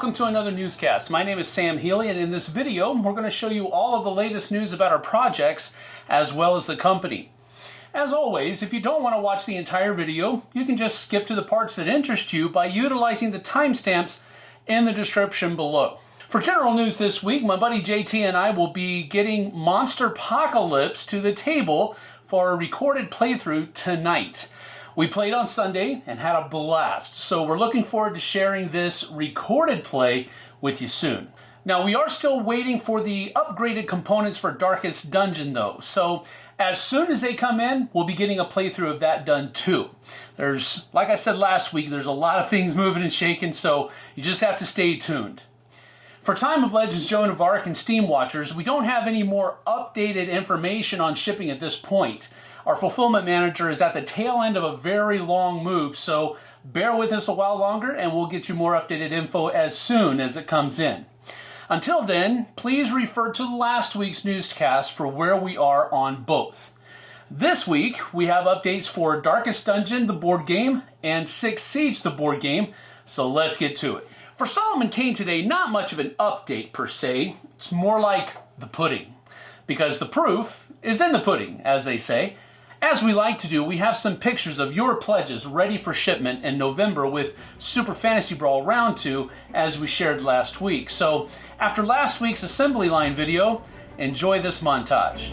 welcome to another newscast. My name is Sam Healy and in this video we're going to show you all of the latest news about our projects as well as the company. As always, if you don't want to watch the entire video, you can just skip to the parts that interest you by utilizing the timestamps in the description below. For general news this week, my buddy JT and I will be getting Monster Apocalypse to the table for a recorded playthrough tonight. We played on Sunday and had a blast, so we're looking forward to sharing this recorded play with you soon. Now, we are still waiting for the upgraded components for Darkest Dungeon, though, so as soon as they come in, we'll be getting a playthrough of that done too. There's, like I said last week, there's a lot of things moving and shaking, so you just have to stay tuned. For Time of Legends Joan of Arc and Steamwatchers, we don't have any more updated information on shipping at this point. Our fulfillment manager is at the tail end of a very long move, so bear with us a while longer and we'll get you more updated info as soon as it comes in. Until then, please refer to last week's newscast for where we are on both. This week, we have updates for Darkest Dungeon, the board game, and Six Siege, the board game, so let's get to it. For Solomon Kane today, not much of an update per se, it's more like the pudding. Because the proof is in the pudding, as they say, as we like to do, we have some pictures of your pledges ready for shipment in November with Super Fantasy Brawl Round 2 as we shared last week. So after last week's assembly line video, enjoy this montage.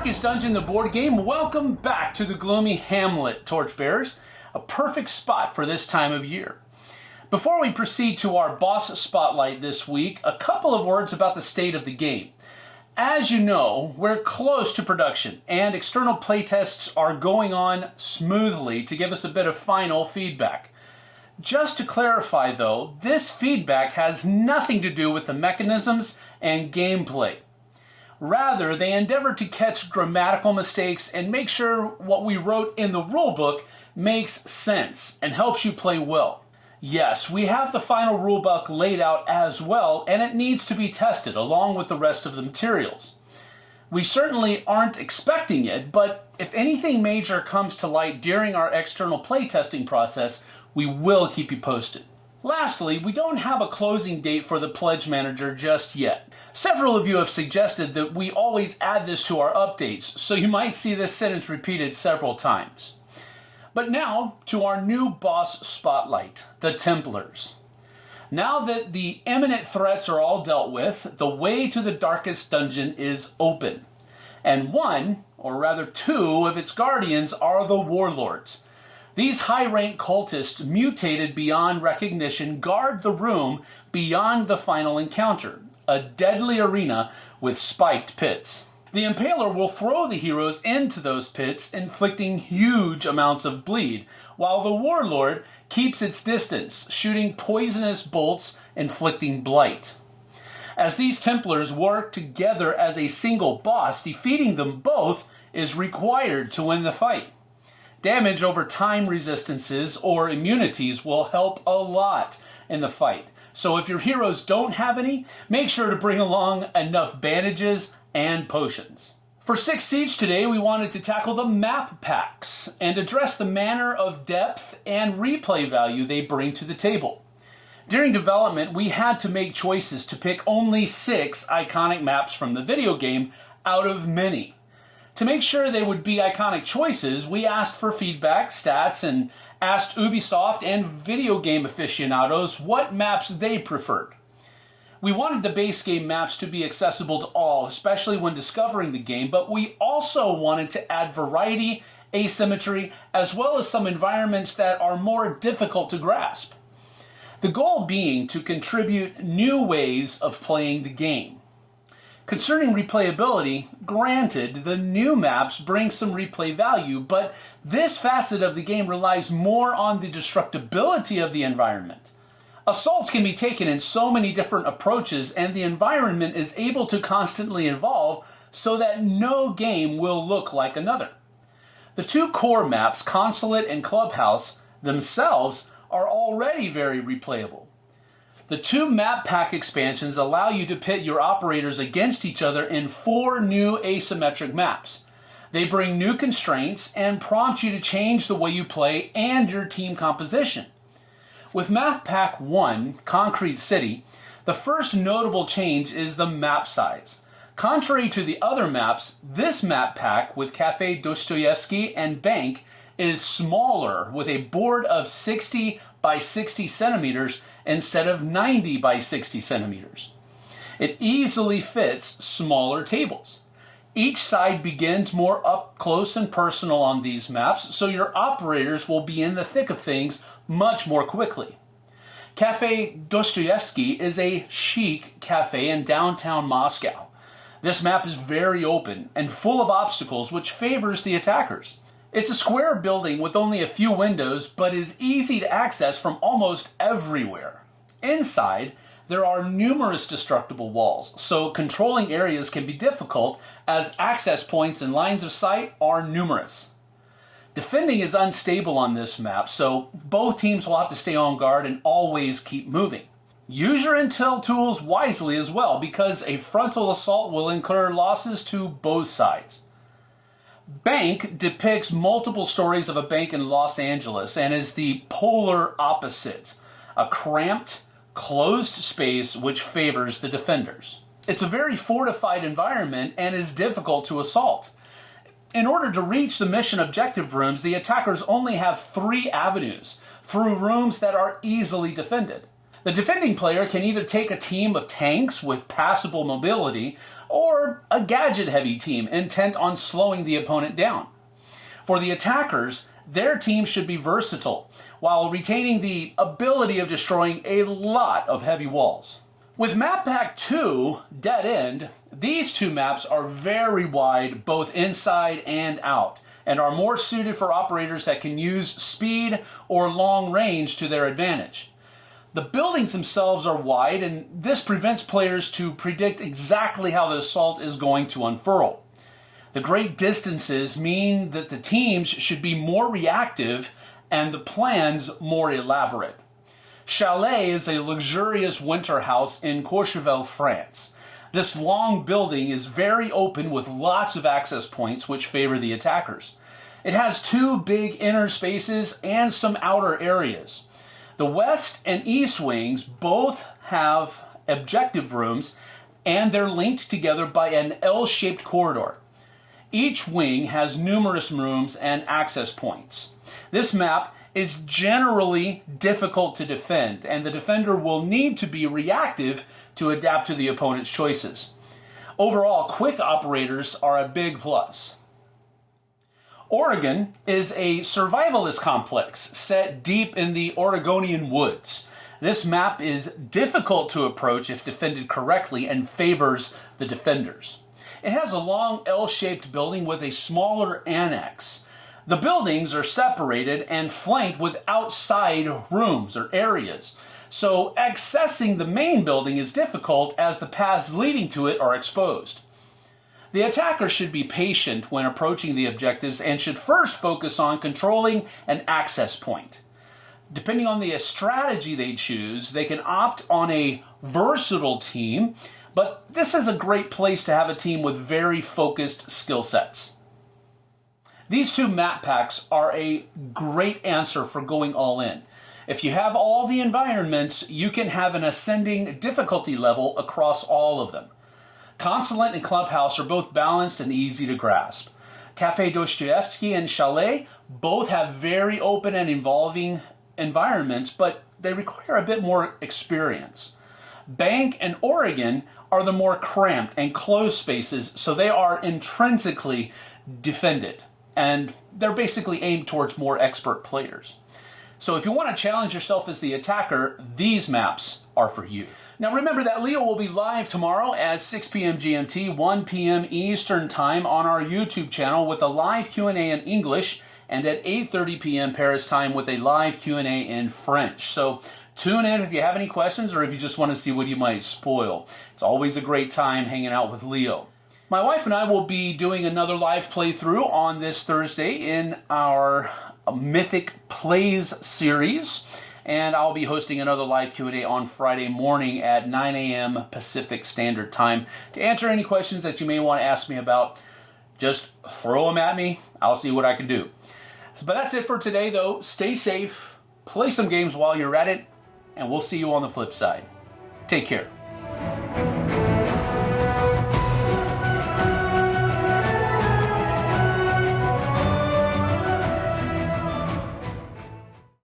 Darkest Dungeon, the board game, welcome back to the gloomy Hamlet, Torchbearers. A perfect spot for this time of year. Before we proceed to our boss spotlight this week, a couple of words about the state of the game. As you know, we're close to production, and external playtests are going on smoothly to give us a bit of final feedback. Just to clarify though, this feedback has nothing to do with the mechanisms and gameplay. Rather, they endeavor to catch grammatical mistakes and make sure what we wrote in the rulebook makes sense and helps you play well. Yes, we have the final rulebook laid out as well, and it needs to be tested along with the rest of the materials. We certainly aren't expecting it, but if anything major comes to light during our external playtesting process, we will keep you posted. Lastly, we don't have a closing date for the Pledge Manager just yet. Several of you have suggested that we always add this to our updates, so you might see this sentence repeated several times. But now to our new boss spotlight, the Templars. Now that the imminent threats are all dealt with, the way to the darkest dungeon is open. And one, or rather two, of its guardians are the warlords. These high rank cultists, mutated beyond recognition, guard the room beyond the final encounter, a deadly arena with spiked pits. The Impaler will throw the heroes into those pits, inflicting huge amounts of bleed, while the Warlord keeps its distance, shooting poisonous bolts, inflicting blight. As these Templars work together as a single boss, defeating them both is required to win the fight. Damage over time resistances or immunities will help a lot in the fight. So if your heroes don't have any, make sure to bring along enough bandages and potions. For 6 Siege today, we wanted to tackle the map packs and address the manner of depth and replay value they bring to the table. During development, we had to make choices to pick only six iconic maps from the video game out of many. To make sure they would be iconic choices, we asked for feedback, stats, and asked Ubisoft and video game aficionados what maps they preferred. We wanted the base game maps to be accessible to all, especially when discovering the game, but we also wanted to add variety, asymmetry, as well as some environments that are more difficult to grasp. The goal being to contribute new ways of playing the game. Concerning replayability, granted, the new maps bring some replay value, but this facet of the game relies more on the destructibility of the environment. Assaults can be taken in so many different approaches, and the environment is able to constantly evolve so that no game will look like another. The two core maps, Consulate and Clubhouse, themselves are already very replayable. The two map pack expansions allow you to pit your operators against each other in four new asymmetric maps. They bring new constraints and prompt you to change the way you play and your team composition. With Map Pack 1, Concrete City, the first notable change is the map size. Contrary to the other maps, this map pack with Kafe Dostoyevsky and Bank is smaller with a board of 60 by 60 centimeters instead of 90 by 60 centimeters. It easily fits smaller tables. Each side begins more up close and personal on these maps, so your operators will be in the thick of things much more quickly. Kafe Dostoyevsky is a chic cafe in downtown Moscow. This map is very open and full of obstacles, which favors the attackers. It's a square building with only a few windows, but is easy to access from almost everywhere. Inside, there are numerous destructible walls, so controlling areas can be difficult as access points and lines of sight are numerous. Defending is unstable on this map, so both teams will have to stay on guard and always keep moving. Use your intel tools wisely as well, because a frontal assault will incur losses to both sides. Bank depicts multiple stories of a bank in Los Angeles and is the polar opposite a cramped, closed space which favors the defenders. It's a very fortified environment and is difficult to assault. In order to reach the mission objective rooms, the attackers only have three avenues through rooms that are easily defended. The defending player can either take a team of tanks with passable mobility or a gadget heavy team intent on slowing the opponent down. For the attackers, their team should be versatile while retaining the ability of destroying a lot of heavy walls. With Map Pack 2, Dead End, these two maps are very wide both inside and out and are more suited for operators that can use speed or long range to their advantage. The buildings themselves are wide, and this prevents players to predict exactly how the assault is going to unfurl. The great distances mean that the teams should be more reactive and the plans more elaborate. Chalet is a luxurious winter house in Courchevel, France. This long building is very open with lots of access points which favor the attackers. It has two big inner spaces and some outer areas. The west and east wings both have objective rooms and they're linked together by an L-shaped corridor. Each wing has numerous rooms and access points. This map is generally difficult to defend and the defender will need to be reactive to adapt to the opponent's choices. Overall, quick operators are a big plus. Oregon is a survivalist complex set deep in the Oregonian woods. This map is difficult to approach if defended correctly and favors the defenders. It has a long L-shaped building with a smaller annex. The buildings are separated and flanked with outside rooms or areas. So accessing the main building is difficult as the paths leading to it are exposed. The attacker should be patient when approaching the objectives and should first focus on controlling an access point. Depending on the strategy they choose, they can opt on a versatile team, but this is a great place to have a team with very focused skill sets. These two map packs are a great answer for going all in. If you have all the environments, you can have an ascending difficulty level across all of them. Consulate and Clubhouse are both balanced and easy to grasp. Kafe Dostoyevsky and Chalet both have very open and involving environments, but they require a bit more experience. Bank and Oregon are the more cramped and closed spaces, so they are intrinsically defended, and they're basically aimed towards more expert players. So if you want to challenge yourself as the attacker, these maps are for you. Now remember that Leo will be live tomorrow at 6 p.m. GMT, 1 p.m. Eastern Time on our YouTube channel with a live Q&A in English and at 8.30 p.m. Paris time with a live Q&A in French. So tune in if you have any questions or if you just want to see what you might spoil. It's always a great time hanging out with Leo. My wife and I will be doing another live playthrough on this Thursday in our Mythic Plays series and I'll be hosting another live Q&A on Friday morning at 9 a.m. Pacific Standard Time. To answer any questions that you may want to ask me about, just throw them at me. I'll see what I can do. But that's it for today, though. Stay safe, play some games while you're at it, and we'll see you on the flip side. Take care.